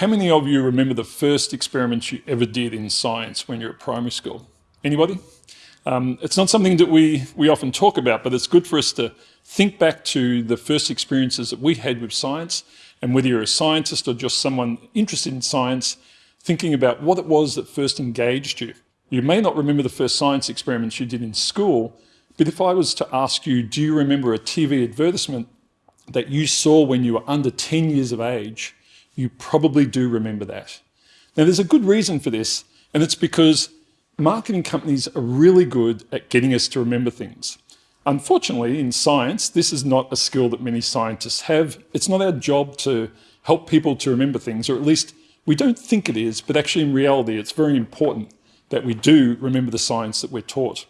How many of you remember the first experiments you ever did in science when you're at primary school? Anybody? Um, it's not something that we, we often talk about, but it's good for us to think back to the first experiences that we had with science, and whether you're a scientist or just someone interested in science, thinking about what it was that first engaged you. You may not remember the first science experiments you did in school, but if I was to ask you, do you remember a TV advertisement that you saw when you were under 10 years of age, you probably do remember that. Now there's a good reason for this, and it's because marketing companies are really good at getting us to remember things. Unfortunately, in science, this is not a skill that many scientists have. It's not our job to help people to remember things, or at least we don't think it is, but actually in reality, it's very important that we do remember the science that we're taught.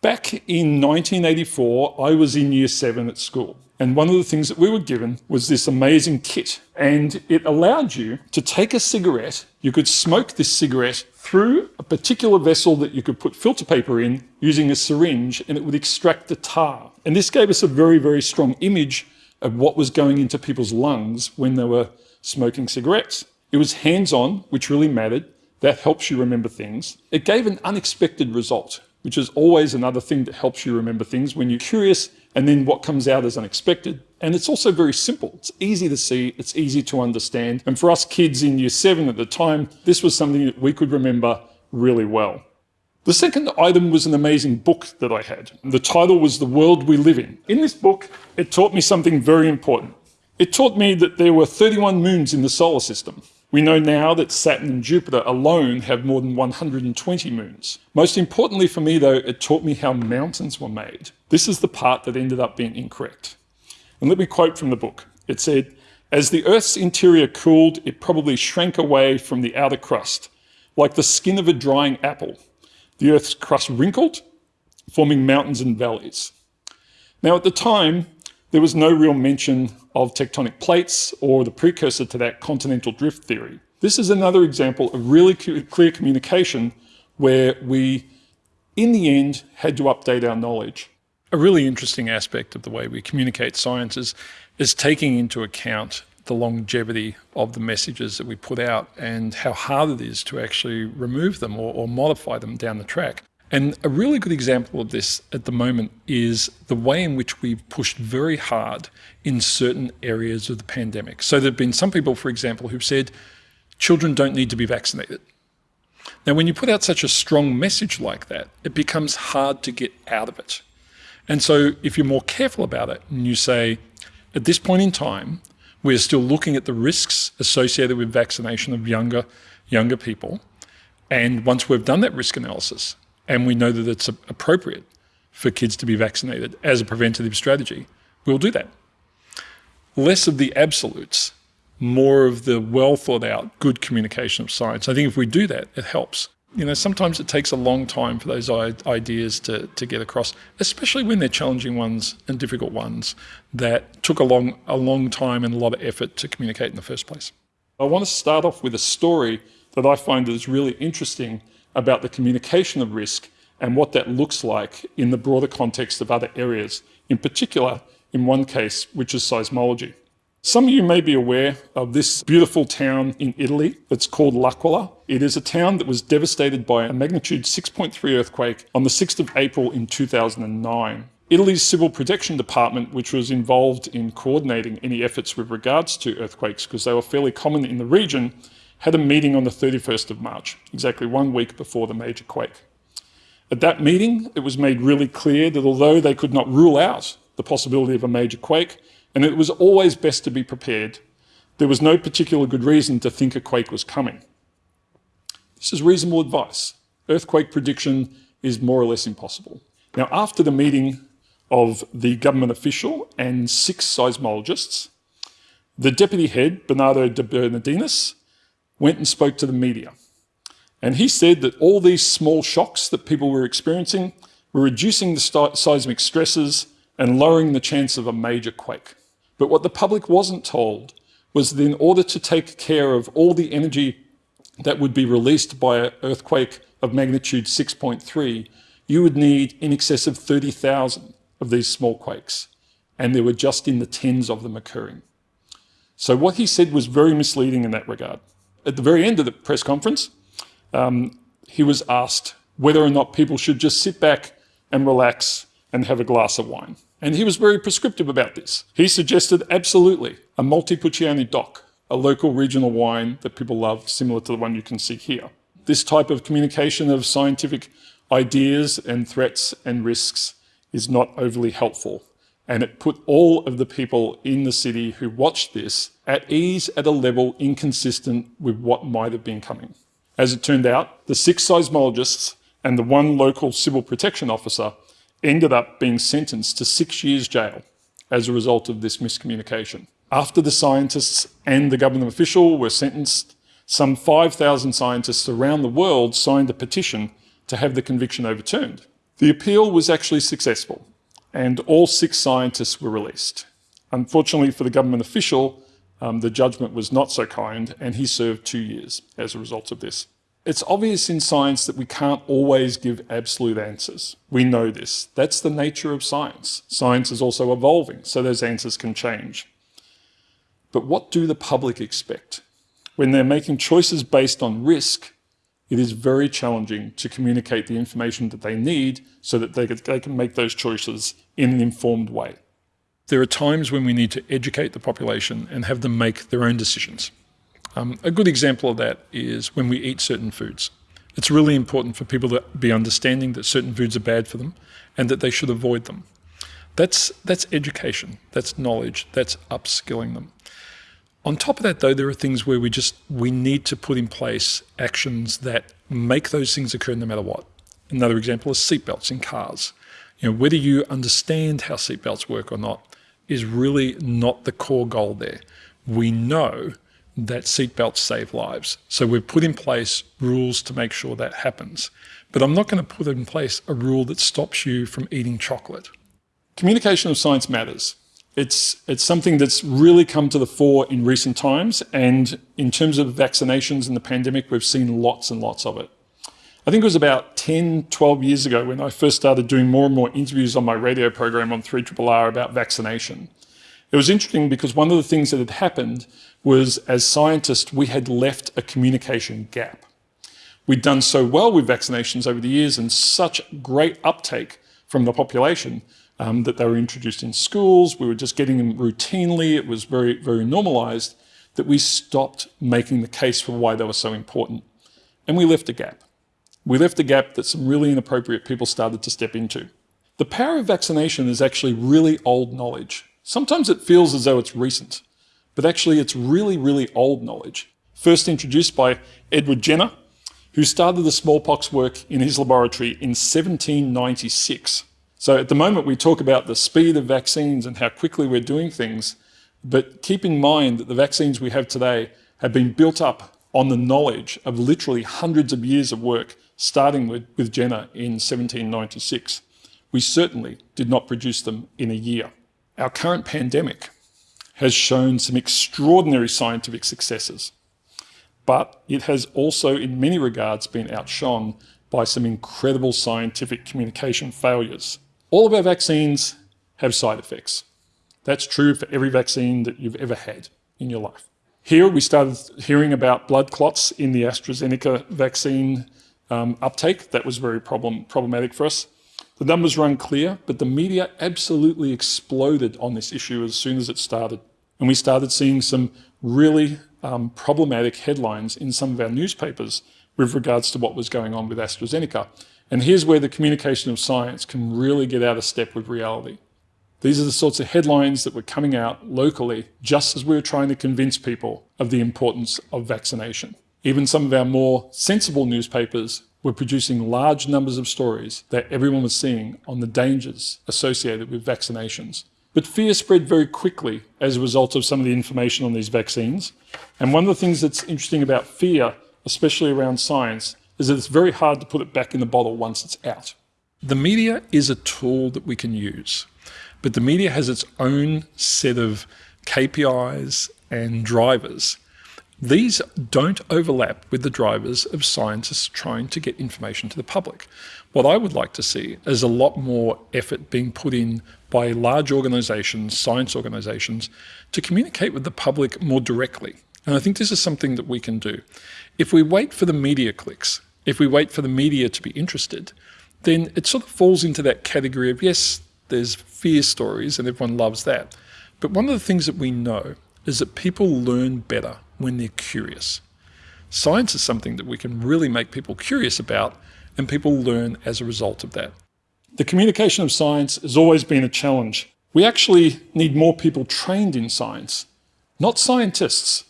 Back in 1984, I was in year seven at school. And one of the things that we were given was this amazing kit. And it allowed you to take a cigarette, you could smoke this cigarette through a particular vessel that you could put filter paper in using a syringe and it would extract the tar. And this gave us a very, very strong image of what was going into people's lungs when they were smoking cigarettes. It was hands-on, which really mattered. That helps you remember things. It gave an unexpected result, which is always another thing that helps you remember things when you're curious and then what comes out is unexpected. And it's also very simple. It's easy to see, it's easy to understand. And for us kids in year seven at the time, this was something that we could remember really well. The second item was an amazing book that I had. The title was The World We Live In. In this book, it taught me something very important. It taught me that there were 31 moons in the solar system. We know now that Saturn and Jupiter alone have more than 120 moons. Most importantly for me though, it taught me how mountains were made. This is the part that ended up being incorrect. And let me quote from the book. It said, as the Earth's interior cooled, it probably shrank away from the outer crust, like the skin of a drying apple. The Earth's crust wrinkled, forming mountains and valleys. Now at the time, there was no real mention of tectonic plates or the precursor to that continental drift theory. This is another example of really clear communication where we, in the end, had to update our knowledge. A really interesting aspect of the way we communicate science is, is taking into account the longevity of the messages that we put out and how hard it is to actually remove them or, or modify them down the track. And a really good example of this at the moment is the way in which we've pushed very hard in certain areas of the pandemic. So there have been some people, for example, who've said children don't need to be vaccinated. Now, when you put out such a strong message like that, it becomes hard to get out of it. And so if you're more careful about it and you say, at this point in time, we're still looking at the risks associated with vaccination of younger, younger people. And once we've done that risk analysis, and we know that it's appropriate for kids to be vaccinated as a preventative strategy, we'll do that. Less of the absolutes, more of the well thought out, good communication of science. I think if we do that, it helps. You know, sometimes it takes a long time for those ideas to, to get across, especially when they're challenging ones and difficult ones that took a long, a long time and a lot of effort to communicate in the first place. I want to start off with a story that I find is really interesting about the communication of risk and what that looks like in the broader context of other areas, in particular, in one case, which is seismology. Some of you may be aware of this beautiful town in Italy that's called L'Aquila. It is a town that was devastated by a magnitude 6.3 earthquake on the 6th of April in 2009. Italy's Civil Protection Department, which was involved in coordinating any efforts with regards to earthquakes, because they were fairly common in the region, had a meeting on the 31st of March, exactly one week before the major quake. At that meeting, it was made really clear that although they could not rule out the possibility of a major quake, and it was always best to be prepared, there was no particular good reason to think a quake was coming. This is reasonable advice. Earthquake prediction is more or less impossible. Now, after the meeting of the government official and six seismologists, the deputy head, Bernardo de Bernardinis, went and spoke to the media. And he said that all these small shocks that people were experiencing were reducing the seismic stresses and lowering the chance of a major quake. But what the public wasn't told was that in order to take care of all the energy that would be released by an earthquake of magnitude 6.3, you would need in excess of 30,000 of these small quakes. And there were just in the tens of them occurring. So what he said was very misleading in that regard. at the very end of the press conference, um, he was asked whether or not people should just sit back and relax and have a glass of wine. And he was very prescriptive about this. He suggested absolutely a Montepulciano DOC, a local regional wine that people love, similar to the one you can see here. This type of communication of scientific ideas and threats and risks is not overly helpful. And it put all of the people in the city who watched this at ease at a level inconsistent with what might have been coming. As it turned out, the six seismologists and the one local civil protection officer ended up being sentenced to six years jail as a result of this miscommunication. After the scientists and the government official were sentenced, some 5,000 scientists around the world signed a petition to have the conviction overturned. The appeal was actually successful and all six scientists were released. Unfortunately for the government official, um, the judgment was not so kind and he served two years as a result of this. It's obvious in science that we can't always give absolute answers. We know this. That's the nature of science. Science is also evolving, so those answers can change. But what do the public expect? When they're making choices based on risk, it is very challenging to communicate the information that they need so that they, can make those choices in an informed way. There are times when we need to educate the population and have them make their own decisions. Um, a good example of that is when we eat certain foods. It's really important for people to be understanding that certain foods are bad for them and that they should avoid them. That's, that's education, that's knowledge, that's upskilling them. On top of that, though, there are things where we just we need to put in place actions that make those things occur no matter what. Another example is seatbelts in cars. You know, whether you understand how seatbelts work or not is really not the core goal there. We know that seatbelts save lives. So we've put in place rules to make sure that happens. But I'm not going to put in place a rule that stops you from eating chocolate. Communication of science matters. It's, it's something that's really come to the fore in recent times. And in terms of vaccinations and the pandemic, we've seen lots and lots of it. I think it was about 10, 12 years ago when I first started doing more and more interviews on my radio program on 3RRR about vaccination. It was interesting because one of the things that had happened was as scientists, we had left a communication gap. We'd done so well with vaccinations over the years and such great uptake from the population um, that they were introduced in schools. We were just getting them routinely. It was very, very normalized that we stopped making the case for why they were so important. And we left a gap. We left a gap that some really inappropriate people started to step into. The power of vaccination is actually really old knowledge. Sometimes it feels as though it's recent, but actually it's really, really old knowledge. First introduced by Edward Jenner, who started the smallpox work in his laboratory in 1796. So at the moment, we talk about the speed of vaccines and how quickly we're doing things. But keep in mind that the vaccines we have today have been built up on the knowledge of literally hundreds of years of work, starting with, with Jenner in 1796. We certainly did not produce them in a year. Our current pandemic has shown some extraordinary scientific successes, but it has also in many regards been outshone by some incredible scientific communication failures. All of our vaccines have side effects. That's true for every vaccine that you've ever had in your life. Here we started hearing about blood clots in the AstraZeneca vaccine um, uptake. That was very problem, problematic for us. The numbers were unclear, but the media absolutely exploded on this issue as soon as it started. And we started seeing some really um, problematic headlines in some of our newspapers with regards to what was going on with AstraZeneca. And here's where the communication of science can really get out of step with reality. These are the sorts of headlines that were coming out locally just as we were trying to convince people of the importance of vaccination. Even some of our more sensible newspapers were producing large numbers of stories that everyone was seeing on the dangers associated with vaccinations. But fear spread very quickly as a result of some of the information on these vaccines. And one of the things that's interesting about fear, especially around science, is that it's very hard to put it back in the bottle once it's out. The media is a tool that we can use, but the media has its own set of KPIs and drivers. These don't overlap with the drivers of scientists trying to get information to the public. What I would like to see is a lot more effort being put in by large organizations, science organizations, to communicate with the public more directly And I think this is something that we can do. If we wait for the media clicks, if we wait for the media to be interested, then it sort of falls into that category of yes, there's fear stories and everyone loves that. But one of the things that we know is that people learn better when they're curious. Science is something that we can really make people curious about and people learn as a result of that. The communication of science has always been a challenge. We actually need more people trained in science, not scientists.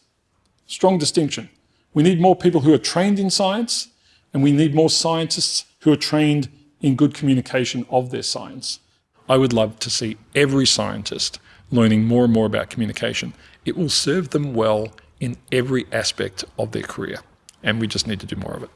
Strong distinction. We need more people who are trained in science and we need more scientists who are trained in good communication of their science. I would love to see every scientist learning more and more about communication. It will serve them well in every aspect of their career, and we just need to do more of it.